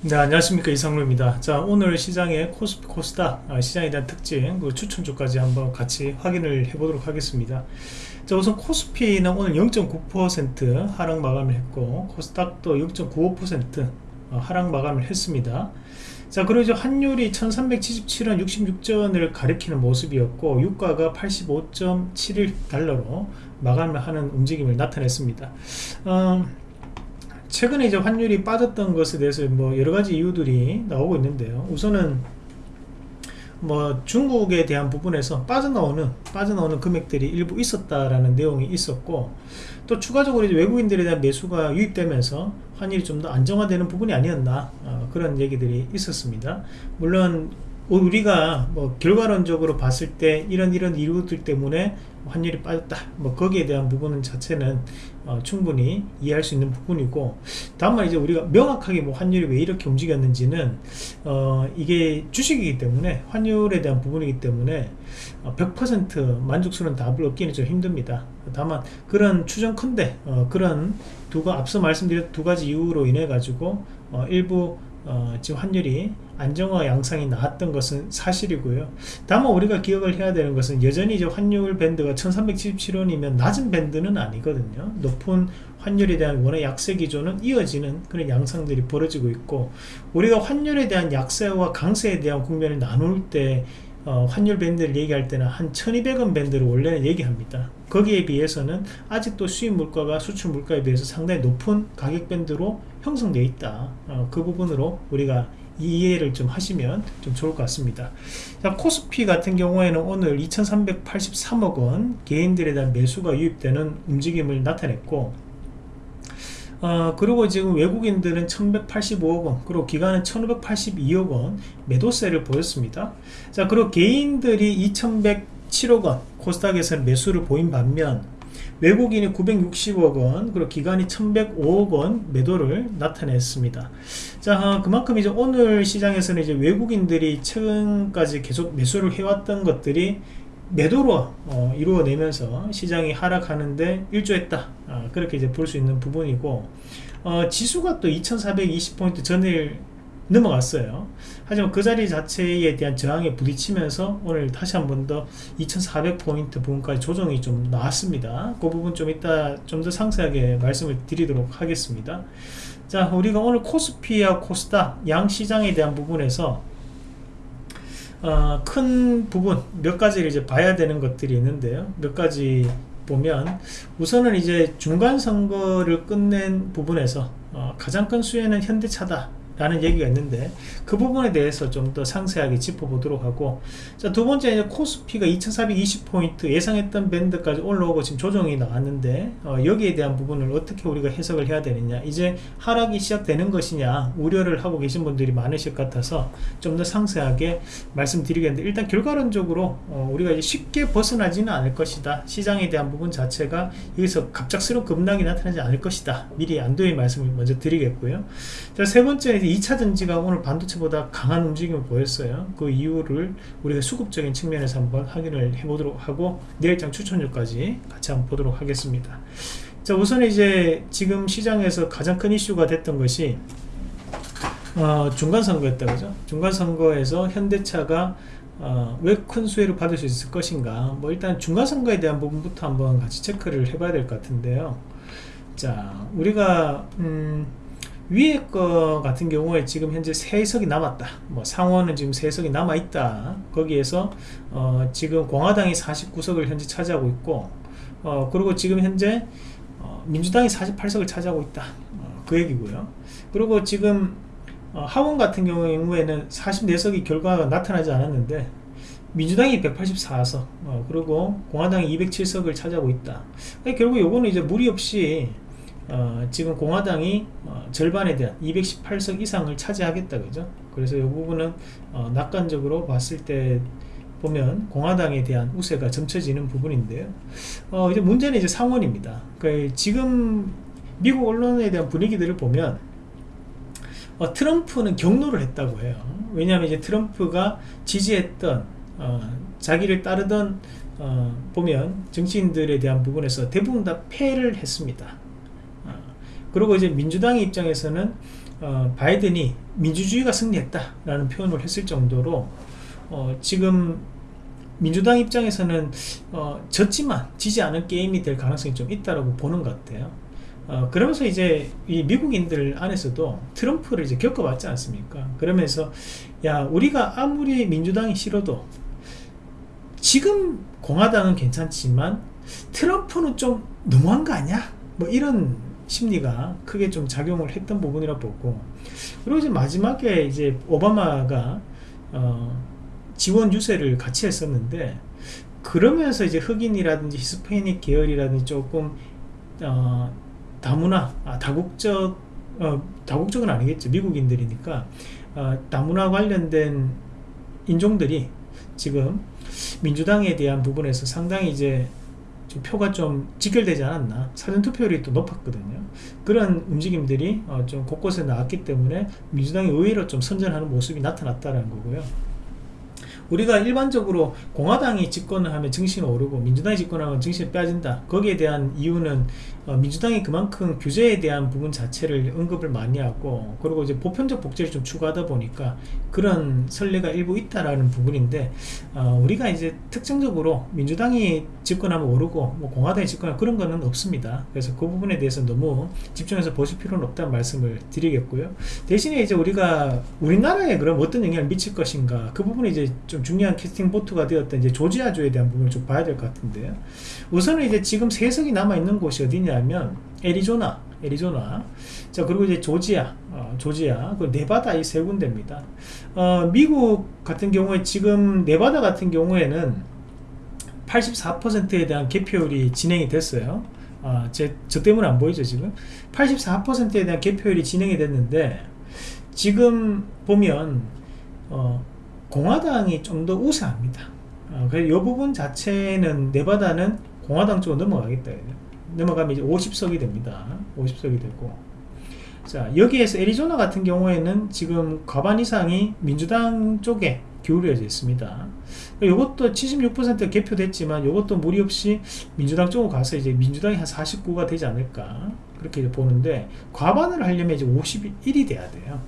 네 안녕하십니까. 이상로입니다. 자 오늘 시장의 코스피 코스닥 아, 시장에 대한 특징 그 추천주까지 한번 같이 확인을 해 보도록 하겠습니다. 자 우선 코스피는 오늘 0.9% 하락 마감을 했고 코스닥도 0.95% 어, 하락 마감을 했습니다. 자 그리고 환율이 1377원 66전을 가리키는 모습이었고 유가가 85.71달러로 마감을 하는 움직임을 나타냈습니다. 어, 최근에 이제 환율이 빠졌던 것에 대해서 뭐 여러 가지 이유들이 나오고 있는데요. 우선은 뭐 중국에 대한 부분에서 빠져나오는 빠져나오는 금액들이 일부 있었다라는 내용이 있었고 또 추가적으로 이제 외국인들에 대한 매수가 유입되면서 환율이 좀 더 안정화되는 부분이 아니었나 어, 그런 얘기들이 있었습니다. 물론 우리가 뭐 결과론적으로 봤을 때 이런 이런 이유들 때문에 환율이 빠졌다. 뭐 거기에 대한 부분은 자체는 어, 충분히 이해할 수 있는 부분이고 다만 이제 우리가 명확하게 뭐 환율이 왜 이렇게 움직였는지는 어, 이게 주식이기 때문에 환율에 대한 부분이기 때문에 어, 100% 만족스러운 답을 얻기는 좀 힘듭니다. 다만 그런 추정컨대 어, 그런 두 앞서 말씀드린 두 가지 이유로 인해 가지고 어, 일부 어, 지금 환율이 안정화 양상이 나왔던 것은 사실이고요. 다만 우리가 기억을 해야 되는 것은 여전히 이제 환율 밴드가 1377원이면 낮은 밴드는 아니거든요. 높은 환율에 대한 원의 약세 기조는 이어지는 그런 양상들이 벌어지고 있고 우리가 환율에 대한 약세와 강세에 대한 국면을 나눌 때 어, 환율 밴드를 얘기할 때는 한 1200원 밴드를 원래는 얘기합니다. 거기에 비해서는 아직도 수입 물가가 수출 물가에 비해서 상당히 높은 가격 밴드로 형성되어 있다. 어, 그 부분으로 우리가 이해를 좀 하시면 좀 좋을 것 같습니다. 자, 코스피 같은 경우에는 오늘 2383억 원 개인들에 대한 매수가 유입되는 움직임을 나타냈고 어, 그리고 지금 외국인들은 1185억원 그리고 기관은 1582억원 매도세를 보였습니다. 자 그리고 개인들이 2107억원 코스닥에서는 매수를 보인 반면 외국인이 960억원 그리고 기관이 1105억원 매도를 나타냈습니다. 자 그만큼 이제 오늘 시장에서는 이제 외국인들이 최근까지 계속 매수를 해왔던 것들이 매도로 어, 이루어내면서 시장이 하락하는데 일조했다. 어, 그렇게 이제 볼 수 있는 부분이고 어, 지수가 또 2420포인트 전일 넘어갔어요. 하지만 그 자리 자체에 대한 저항에 부딪히면서 오늘 다시 한 번 더 2400포인트 부분까지 조정이 좀 나왔습니다. 그 부분 좀 이따 좀 더 상세하게 말씀을 드리도록 하겠습니다. 자 우리가 오늘 코스피와 코스닥 양 시장에 대한 부분에서 어, 큰 부분 몇 가지를 이제 봐야 되는 것들이 있는데요. 몇 가지 보면 우선은 이제 중간 선거를 끝낸 부분에서 어, 가장 큰 수혜는 현대차다 라는 얘기가 있는데 그 부분에 대해서 좀 더 상세하게 짚어보도록 하고 자 두 번째 이제 코스피가 2420포인트 예상했던 밴드까지 올라오고 지금 조정이 나왔는데 어, 여기에 대한 부분을 어떻게 우리가 해석을 해야 되느냐. 이제 하락이 시작되는 것이냐 우려를 하고 계신 분들이 많으실 것 같아서 좀 더 상세하게 말씀드리겠는데 일단 결과론적으로 어, 우리가 이제 쉽게 벗어나지는 않을 것이다. 시장에 대한 부분 자체가 여기서 갑작스러운 급락이 나타나지 않을 것이다. 미리 안도의 말씀을 먼저 드리겠고요. 자 세 번째 2차전지가 오늘 반도체보다 강한 움직임을 보였어요. 그 이유를 우리가 수급적인 측면에서 한번 확인을 해보도록 하고 내일장 추천주까지 같이 한번 보도록 하겠습니다. 자 우선 이제 지금 시장에서 가장 큰 이슈가 됐던 것이 어, 중간선거였다 그죠? 중간선거에서 현대차가 어, 왜 큰 수혜를 받을 수 있을 것인가? 뭐 일단 중간선거에 대한 부분부터 한번 같이 체크를 해봐야 될 것 같은데요. 자 우리가 음, 위에 거 같은 경우에 지금 현재 세석이 남았다. 뭐 상원은 지금 세석이 남아있다. 거기에서 어 지금 공화당이 49석을 현재 차지하고 있고 어 그리고 지금 현재 어 민주당이 48석을 차지하고 있다. 어, 그 얘기고요. 그리고 지금 어 하원 같은 경우에는 44석이 결과가 나타나지 않았는데 민주당이 184석 어, 그리고 공화당이 207석을 차지하고 있다. 결국 요거는 이제 무리 없이 어, 지금 공화당이 어, 절반에 대한 218석 이상을 차지하겠다 그죠? 그래서 이 부분은 어, 낙관적으로 봤을 때 보면 공화당에 대한 우세가 점쳐지는 부분인데요. 어, 이제 문제는 이제 상원입니다. 그 지금 미국 언론에 대한 분위기들을 보면 어, 트럼프는 경로를 했다고 해요. 왜냐하면 이제 트럼프가 지지했던 어, 자기를 따르던 보면 정치인들에 대한 부분에서 대부분 다 패를 했습니다 그리고 이제 민주당의 입장에서는 어, 바이든이 민주주의가 승리했다라는 표현을 했을 정도로 어, 지금 민주당 입장에서는 어, 졌지만 지지 않은 게임이 될 가능성이 좀 있다라고 보는 것 같아요. 어, 그러면서 이제 이 미국인들 안에서도 트럼프를 이제 겪어봤지 않습니까? 그러면서 야 우리가 아무리 민주당이 싫어도 지금 공화당은 괜찮지만 트럼프는 좀 너무한 거 아니야? 뭐 이런 심리가 크게 좀 작용을 했던 부분이라 보고 그리고 이제 마지막에 이제 오바마가 어, 지원 유세를 같이 했었는데 그러면서 이제 흑인이라든지 히스패닉 계열이라든지 조금 어, 다문화 아, 다국적 어, 다국적은 아니겠죠. 미국인들이니까 어, 다문화 관련된 인종들이 지금 민주당에 대한 부분에서 상당히 이제 좀 표가 좀 직결되지 않았나? 사전투표율이 또 높았거든요. 그런 움직임들이 어, 좀 곳곳에 나왔기 때문에 민주당이 의외로 좀 선전하는 모습이 나타났다는 거고요. 우리가 일반적으로 공화당이 집권을 하면 정신이 오르고 민주당이 집권하면 정신이 빠진다. 거기에 대한 이유는 어, 민주당이 그만큼 규제에 대한 부분 자체를 언급을 많이 하고 그리고 이제 보편적 복제를 좀 추구하다 보니까 그런 선례가 일부 있다라는 부분인데 어, 우리가 이제 특정적으로 민주당이 집권하면 오르고 뭐 공화당이 집권하면 그런 거는 없습니다. 그래서 그 부분에 대해서 너무 집중해서 보실 필요는 없다는 말씀을 드리겠고요. 대신에 이제 우리가 우리나라에 그럼 어떤 영향을 미칠 것인가 그 부분이 이제 좀 중요한 캐스팅 보트가 되었던 이제 조지아주에 대한 부분을 좀 봐야 될 것 같은데요. 우선은 이제 지금 세석이 남아있는 곳이 어디냐 면 애리조나 애리조나. 자 그리고 이제 조지아 어, 조지아. 그 네바다 이 세 군데입니다. 어, 미국 같은 경우에 지금 네바다 같은 경우에는 84%에 대한 개표율이 진행이 됐어요. 아, 제, 저 때문에 안 보이죠 지금? 84%에 대한 개표율이 진행이 됐는데 지금 보면 어, 공화당이 좀 더 우세합니다. 어, 그래서 이 부분 자체는 네바다는 공화당 쪽으로 넘어가겠다 넘어가면 이제 50석이 됩니다. 50석이 되고. 자 여기에서 애리조나 같은 경우에는 지금 과반 이상이 민주당 쪽에 기울여져 있습니다. 이것도 76% 개표됐지만 이것도 무리 없이 민주당 쪽으로 가서 이제 민주당이 한 49가 되지 않을까 그렇게 보는데 과반을 하려면 이제 51이 돼야 돼요.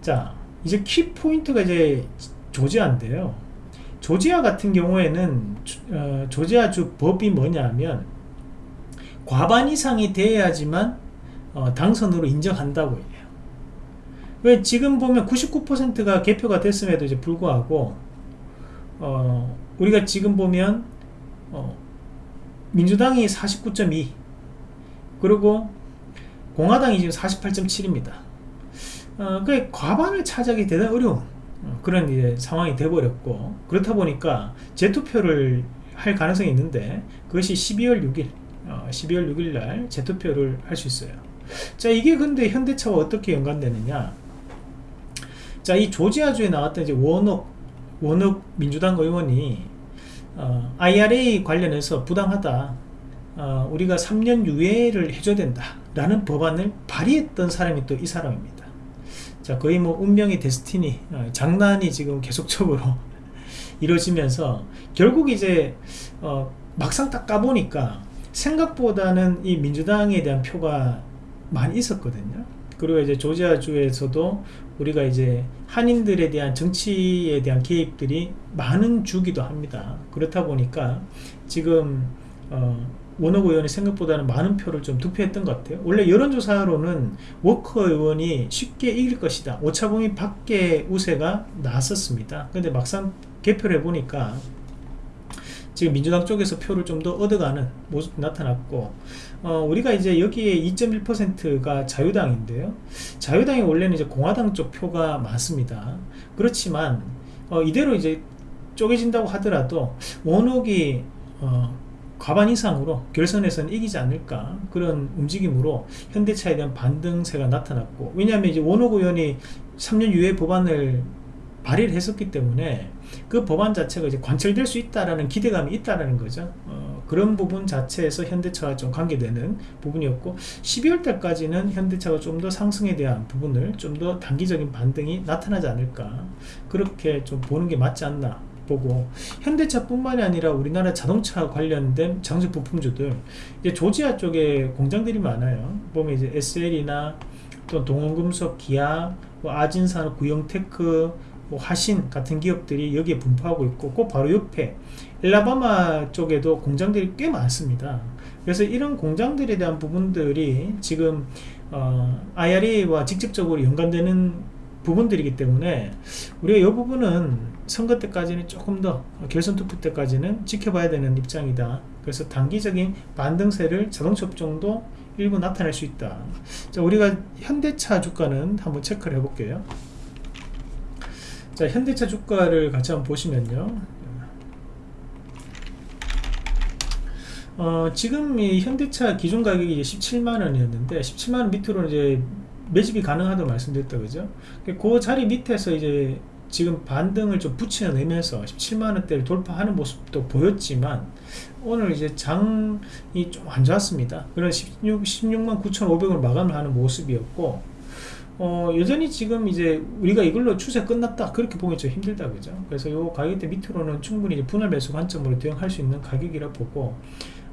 자 이제 키포인트가 이제 조지아인데요. 조지아 같은 경우에는 어, 조지아주 법이 뭐냐면 과반 이상이 돼야지만 어, 당선으로 인정한다고 해요. 왜 지금 보면 99%가 개표가 됐음에도 이제 불구하고 어, 우리가 지금 보면 어, 민주당이 49.2 그리고 공화당이 지금 48.7입니다. 어, 그 과반을 차지하기 대단히 어려운 어, 그런 이제 상황이 돼버렸고 그렇다 보니까 재투표를 할 가능성이 있는데 그것이 12월 6일 어, 12월 6일 날 재투표를 할 수 있어요. 자 이게 근데 현대차와 어떻게 연관되느냐? 자 이 조지아주에 나왔던 이제 원옥 원옥 민주당 의원이 어, IRA 관련해서 부당하다. 어, 우리가 3년 유예를 해줘야 된다 라는 법안을 발의했던 사람이 또 이 사람입니다. 자 거의 뭐 운명의 데스티니 어, 장난이 지금 계속적으로 이루어지면서 결국 이제 어, 막상 딱 까보니까 생각보다는 이 민주당에 대한 표가 많이 있었거든요. 그리고 이제 조지아주에서도 우리가 이제 한인들에 대한 정치에 대한 개입들이 많은 주기도 합니다. 그렇다 보니까 지금 어, 원호 의원이 생각보다는 많은 표를 좀 득표했던 것 같아요. 원래 여론조사로는 워커 의원이 쉽게 이길 것이다. 오차범위 밖에 우세가 나섰습니다. 근데 막상 개표를 해보니까 지금 민주당 쪽에서 표를 좀 더 얻어가는 모습이 나타났고 어, 우리가 이제 여기에 2.1%가 자유당인데요. 자유당이 원래는 이제 공화당 쪽 표가 많습니다. 그렇지만 어, 이대로 이제 쪼개진다고 하더라도 원옥이 어, 과반 이상으로 결선에서는 이기지 않을까 그런 움직임으로 현대차에 대한 반등세가 나타났고 왜냐하면 이제 원옥 의원이 3년 유예 법안을 발의를 했었기 때문에 그 법안 자체가 이제 관철될 수 있다라는 기대감이 있다라는 거죠. 어, 그런 부분 자체에서 현대차와 좀 관계되는 부분이었고 12월 달까지는 현대차가 좀 더 상승에 대한 부분을 좀 더 단기적인 반등이 나타나지 않을까 그렇게 좀 보는 게 맞지 않나 보고 현대차뿐만이 아니라 우리나라 자동차 관련된 장수 부품주들 이제 조지아 쪽에 공장들이 많아요 보면 이제 SL이나 또 동원금속, 기아, 뭐 아진산, 구형테크, 뭐 하신 같은 기업들이 여기에 분포하고 있고 그 바로 옆에 엘라바마 쪽에도 공장들이 꽤 많습니다. 그래서 이런 공장들에 대한 부분들이 지금 어, IRA와 직접적으로 연관되는 부분들이기 때문에 우리가 이 부분은 선거 때까지는 조금 더 결선 투표 때까지는 지켜봐야 되는 입장이다. 그래서 단기적인 반등세를 자동차 업종도 일부 나타낼 수 있다. 자, 우리가 현대차 주가는 한번 체크를 해볼게요. 자, 현대차 주가를 같이 한번 보시면요. 어, 지금 이 현대차 기준 가격이 이제 17만원이었는데 17만원 밑으로 이제 매집이 가능하다고 말씀드렸다 그죠 그 자리 밑에서 이제 지금 반등을 좀 붙여내면서 17만원대를 돌파하는 모습도 보였지만 오늘 이제 장이 좀 안 좋았습니다 그런 16, 16만 9,500을 마감을 하는 모습이었고 어, 여전히 지금 이제 우리가 이걸로 추세 끝났다. 그렇게 보기 좀 힘들다 그죠? 그래서 요 가격대 밑으로는 충분히 분할 매수 관점으로 대응할 수 있는 가격이라 보고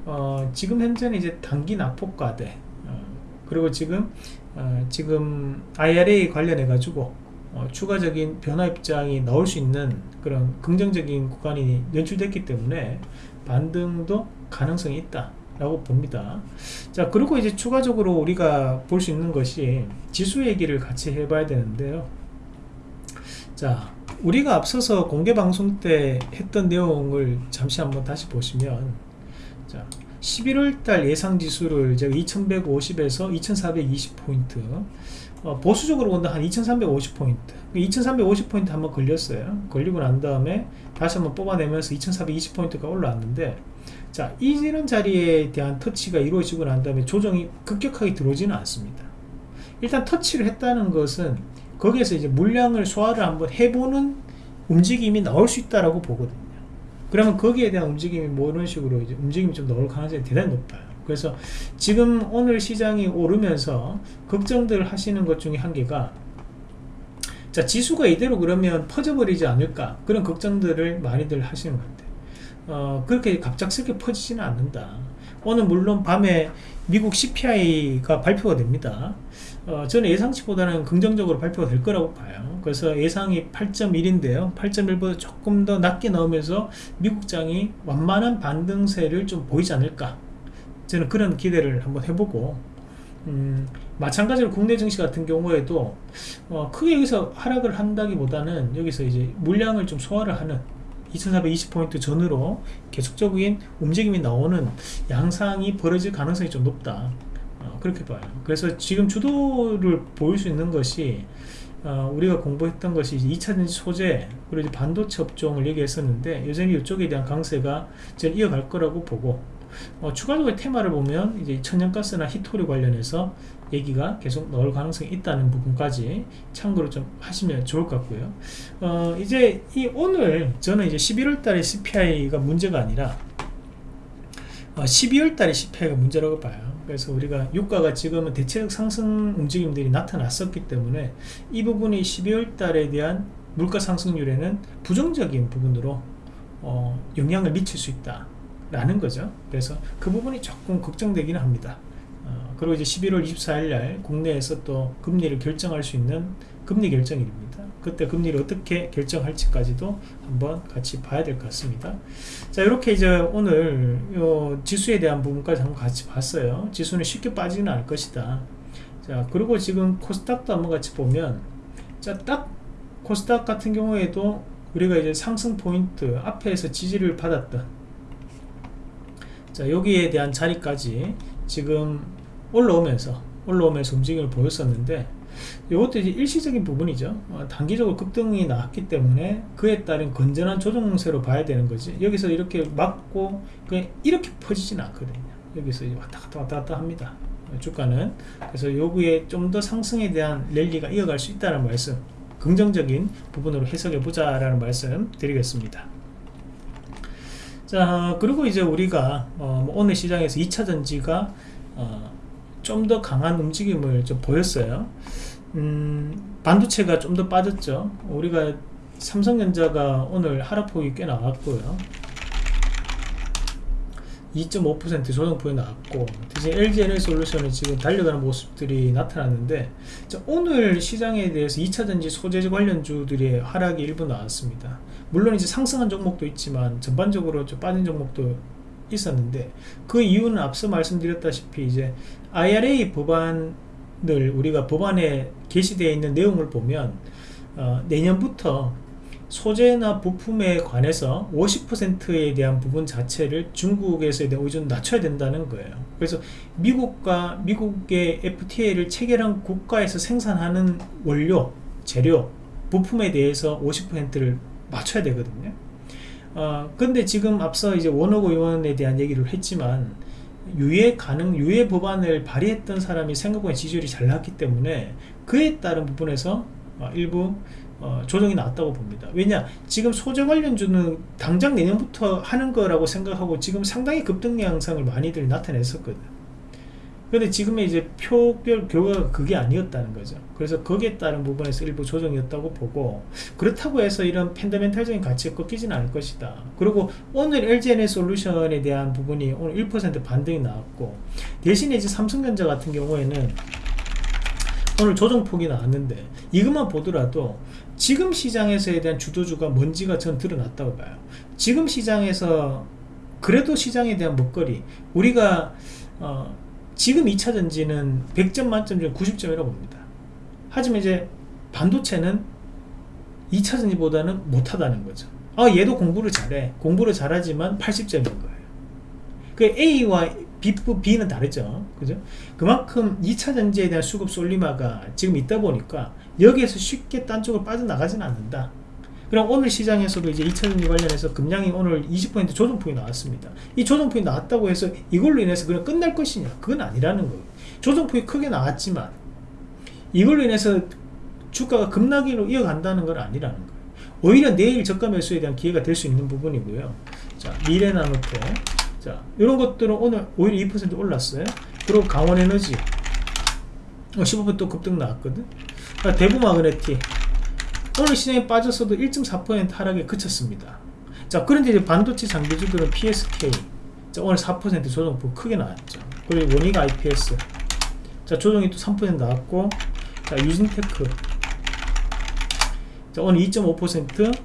어, 지금 현재는 이제 단기 낙폭과대. 어, 그리고 지금 어, 지금 IRA 관련해 가지고 어, 추가적인 변화 입장이 나올 수 있는 그런 긍정적인 구간이 연출됐기 때문에 반등도 가능성이 있다 라고 봅니다. 자 그리고 이제 추가적으로 우리가 볼 수 있는 것이 지수 얘기를 같이 해 봐야 되는데요. 자 우리가 앞서서 공개 방송 때 했던 내용을 잠시 한번 다시 보시면 자 11월달 예상 지수를 제가 2150에서 2420포인트 어, 보수적으로 본다 한 2350포인트. 2350포인트 한번 걸렸어요. 걸리고 난 다음에 다시 한번 뽑아내면서 2420포인트가 올라왔는데 자 이런 자리에 대한 터치가 이루어지고 난 다음에 조정이 급격하게 들어오지는 않습니다. 일단 터치를 했다는 것은 거기에서 이제 물량을 소화를 한번 해보는 움직임이 나올 수 있다라고 보거든요. 그러면 거기에 대한 움직임이 뭐 이런 식으로 이제 움직임이 좀 나올 가능성이 대단히 높아요. 그래서 지금 오늘 시장이 오르면서 걱정들 하시는 것 중에 한 개가 자 지수가 이대로 그러면 퍼져버리지 않을까? 그런 걱정들을 많이들 하시는 것 같아요 어, 그렇게 갑작스럽게 퍼지지는 않는다. 오늘 물론 밤에 미국 CPI가 발표가 됩니다. 어, 저는 예상치보다는 긍정적으로 발표가 될 거라고 봐요. 그래서 예상이 8.1인데요. 8.1보다 조금 더 낮게 나오면서 미국장이 완만한 반등세를 좀 보이지 않을까. 저는 그런 기대를 한번 해보고 음, 마찬가지로 국내 증시 같은 경우에도 어, 크게 여기서 하락을 한다기보다는 여기서 이제 물량을 좀 소화를 하는 2420포인트 전으로 계속적인 움직임이 나오는 양상이 벌어질 가능성이 좀 높다. 어, 그렇게 봐요. 그래서 지금 주도를 보일 수 있는 것이 어, 우리가 공부했던 것이 2차전지 소재 그리고 반도체 업종을 얘기했었는데 여전히 이쪽에 대한 강세가 저는 이어갈 거라고 보고 어, 추가적으로 테마를 보면 이제 천연가스나 히토리 관련해서 얘기가 계속 나올 가능성이 있다는 부분까지 참고로 좀 하시면 좋을 것 같고요. 어, 이제 이 오늘 저는 이제 11월 달에 CPI가 문제가 아니라 어, 12월 달에 CPI가 문제라고 봐요. 그래서 우리가 유가가 지금은 대체적 상승 움직임들이 나타났었기 때문에 이 부분이 12월 달에 대한 물가 상승률에는 부정적인 부분으로 어, 영향을 미칠 수 있다 라는 거죠. 그래서 그 부분이 조금 걱정되기는 합니다. 어, 그리고 이제 11월 24일 날 국내에서 또 금리를 결정할 수 있는 금리 결정일입니다. 그때 금리를 어떻게 결정할지까지도 한번 같이 봐야 될 것 같습니다. 자 이렇게 이제 오늘 지수에 대한 부분까지 한번 같이 봤어요. 지수는 쉽게 빠지는 않을 것이다. 자 그리고 지금 코스닥도 한번 같이 보면 자 딱 코스닥 같은 경우에도 우리가 이제 상승 포인트 앞에서 지지를 받았던 자 여기에 대한 자리까지 지금 올라오면서 올라오면서 움직임을 보였었는데 이것도 이제 일시적인 부분이죠. 어, 단기적으로 급등이 나왔기 때문에 그에 따른 건전한 조정세로 봐야 되는 거지. 여기서 이렇게 막고 그냥 이렇게 퍼지지는 않거든요. 여기서 왔다 갔다 왔다 갔다 합니다. 주가는. 그래서 여기에 좀 더 상승에 대한 랠리가 이어갈 수 있다는 말씀 긍정적인 부분으로 해석해 보자 라는 말씀 드리겠습니다. 자 그리고 이제 우리가 어, 뭐 오늘 시장에서 2차전지가 어, 좀 더 강한 움직임을 좀 보였어요. 음, 반도체가 좀 더 빠졌죠. 우리가 삼성전자가 오늘 하락폭이 꽤 나왔고요. 2.5% 조정폭이 나왔고 대신 LG에너지 솔루션은 지금 달려가는 모습들이 나타났는데 자, 오늘 시장에 대해서 2차전지 소재지 관련주들의 하락이 일부 나왔습니다. 물론 이제 상승한 종목도 있지만 전반적으로 좀 빠진 종목도 있었는데 그 이유는 앞서 말씀드렸다시피 이제 IRA 법안을 우리가 법안에 게시되어 있는 내용을 보면 어, 내년부터 소재나 부품에 관해서 50%에 대한 부분 자체를 중국에서에 의존 낮춰야 된다는 거예요. 그래서 미국과 미국의 FTA를 체결한 국가에서 생산하는 원료, 재료, 부품에 대해서 50%를 맞춰야 되거든요. 어, 근데 지금 앞서 이제 원호 의원에 대한 얘기를 했지만 유예 가능 유예 법안을 발의했던 사람이 생각보다 지지율이 잘 나왔기 때문에 그에 따른 부분에서 어, 일부 어, 조정이 나왔다고 봅니다. 왜냐 지금 소재 관련주는 당장 내년부터 하는 거라고 생각하고 지금 상당히 급등 양상을 많이들 나타냈었거든 근데 지금의 이제 표별 결과가 그게 아니었다는 거죠. 그래서 거기에 따른 부분에서 일부 조정이었다고 보고 그렇다고 해서 이런 팬더멘탈적인 가치가 꺾이지는 않을 것이다. 그리고 오늘 LGN의 솔루션에 대한 부분이 오늘 1% 반등이 나왔고 대신에 이제 삼성전자 같은 경우에는 오늘 조정폭이 나왔는데 이것만 보더라도 지금 시장에서에 대한 주도주가 뭔지가 전 드러났다고 봐요. 지금 시장에서 그래도 시장에 대한 먹거리 우리가 어, 지금 2차전지는 100점 만점 중 90점이라고 봅니다. 하지만 이제 반도체는 2차전지보다는 못하다는 거죠. 아 얘도 공부를 잘해. 공부를 잘하지만 80점인 거예요. 그 A와 B, B는 다르죠. 그죠? 그만큼 2차전지에 대한 수급 솔리마가 지금 있다 보니까 여기에서 쉽게 딴 쪽으로 빠져나가지는 않는다 그럼 오늘 시장에서도 이제 2차전지 관련해서 금량이 오늘 20% 조정폭이 나왔습니다. 이 조정폭이 나왔다고 해서 이걸로 인해서 그냥 끝날 것이냐? 그건 아니라는 거예요. 조정폭이 크게 나왔지만 이걸로 인해서 주가가 급락으로 이어간다는 건 아니라는 거예요. 오히려 내일 저가 매수에 대한 기회가 될 수 있는 부분이고요. 자, 미래나노테. 자, 이런 것들은 오늘 오히려 2% 올랐어요. 그리고 강원에너지. 어, 15%또 급등 나왔거든. 아, 대구마그네틱. 오늘 시장에 빠졌어도 1.4% 하락에 그쳤습니다. 자 그런데 이제 반도체 장비주들은 PSK 자, 오늘 4% 조정폭 크게 나왔죠. 그리고 원익 IPS 자 조정이 또 3% 나왔고 자 유진테크 자 오늘 2.5%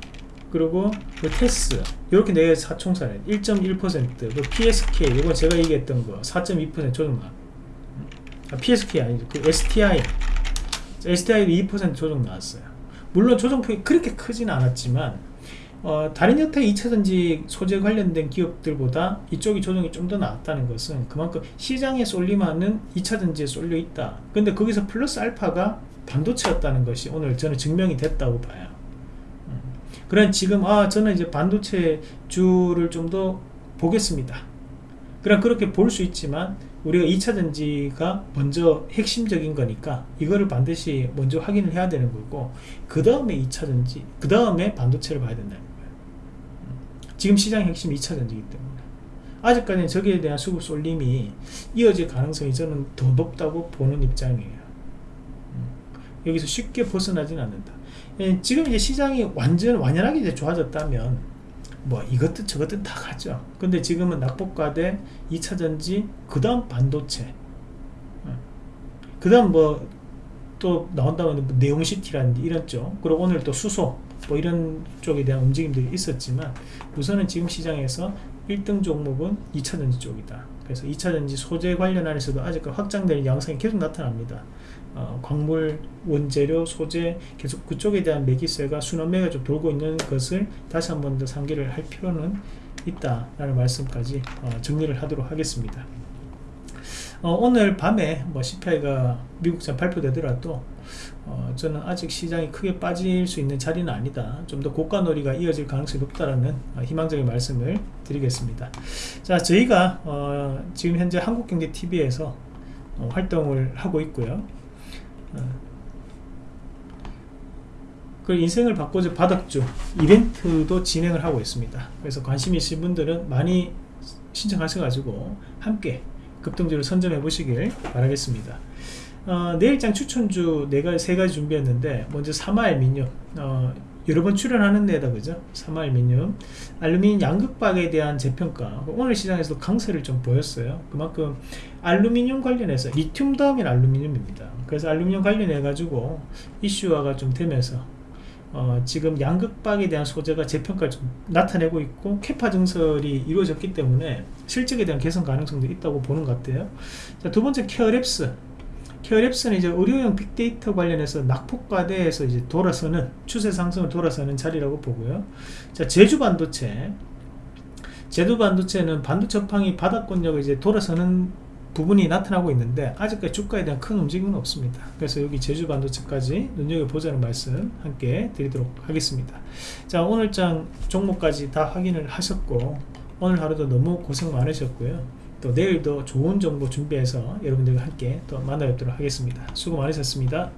그리고 그 테스 이렇게 네 사총사를 1.1%그 PSK 이건 제가 얘기했던 거 4.2% 조정 나 아, PSK 아니죠. 그 STI STI도 2% 조정 나왔어요 물론 조정폭이 그렇게 크지는 않았지만 어, 다른 여타 2차전지 소재 관련된 기업들보다 이쪽이 조정이 좀 더 나왔다는 것은 그만큼 시장에 쏠림하는 2차전지에 쏠려 있다. 근데 거기서 플러스 알파가 반도체였다는 것이 오늘 저는 증명이 됐다고 봐요. 음. 그런 지금 아 저는 이제 반도체 주를 좀 더 보겠습니다. 그럼 그렇게 볼 수 있지만 우리가 2차 전지가 먼저 핵심적인 거니까 이거를 반드시 먼저 확인을 해야 되는 거고 그 다음에 2차 전지 그 다음에 반도체를 봐야 된다는 거예요 음. 지금 시장 핵심 2차 전지이기 때문에 아직까지는 저기에 대한 수급 쏠림이 이어질 가능성이 저는 더 높다고 보는 입장이에요 음. 여기서 쉽게 벗어나지는 않는다 예, 지금 이제 시장이 완전 완연하게 이제 좋아졌다면 뭐 이것도 저것도 다 가죠. 근데 지금은 낙폭과대 2차전지 그 다음 반도체. 그 다음 뭐 또 나온다면 뭐 네온시티라든지 이런 쪽. 그리고 오늘 또 수소 뭐 이런 쪽에 대한 움직임들이 있었지만 우선은 지금 시장에서 1등 종목은 2차전지 쪽이다. 그래서 2차전지 소재 관련 안에서도 아직까지 확장되는 양상이 계속 나타납니다 어, 광물, 원재료, 소재 계속 그쪽에 대한 매기세가 순환매가 좀 돌고 있는 것을 다시 한 번 더 상기를 할 필요는 있다라는 말씀까지 어, 정리를 하도록 하겠습니다. 어, 오늘 밤에 뭐 CPI가 미국산 발표되더라도 어, 저는 아직 시장이 크게 빠질 수 있는 자리는 아니다. 좀 더 고가 놀이가 이어질 가능성이 높다라는 어, 희망적인 말씀을 드리겠습니다. 자, 저희가 어, 지금 현재 한국경제TV에서 어, 활동을 하고 있고요. 그 인생을 바꾸자 바닥주 이벤트도 진행을 하고 있습니다. 그래서 관심 있으신 분들은 많이 신청하셔가지고 함께 급등주를 선점해 보시길 바라겠습니다. 어, 내일장 추천주 네가 세 가지 준비했는데 먼저 사마엘 민요. 어, 여러 번 출연하는 데다 그죠? 삼알미늄 알루미늄 양극박에 대한 재평가. 오늘 시장에서도 강세를 좀 보였어요. 그만큼 알루미늄 관련해서 리튬 다음엔 알루미늄입니다. 그래서 알루미늄 관련해 가지고 이슈화가 좀 되면서 어, 지금 양극박에 대한 소재가 재평가를 좀 나타내고 있고 캐파 증설이 이루어졌기 때문에 실적에 대한 개선 가능성도 있다고 보는 것 같아요. 자, 두 번째 케어랩스 케어랩스는 이제 의료용 빅데이터 관련해서 낙폭과대에서 이제 돌아서는 추세 상승을 돌아서는 자리라고 보고요. 자 제주 반도체, 제주 반도체는 반도체 업황이 바닥권력을 이제 돌아서는 부분이 나타나고 있는데 아직까지 주가에 대한 큰 움직임은 없습니다. 그래서 여기 제주 반도체까지 눈여겨보자는 말씀 함께 드리도록 하겠습니다. 자 오늘장 종목까지 다 확인을 하셨고 오늘 하루도 너무 고생 많으셨고요. 또 내일도 좋은 정보 준비해서 여러분들과 함께 또 만나 뵙도록 하겠습니다. 수고 많으셨습니다.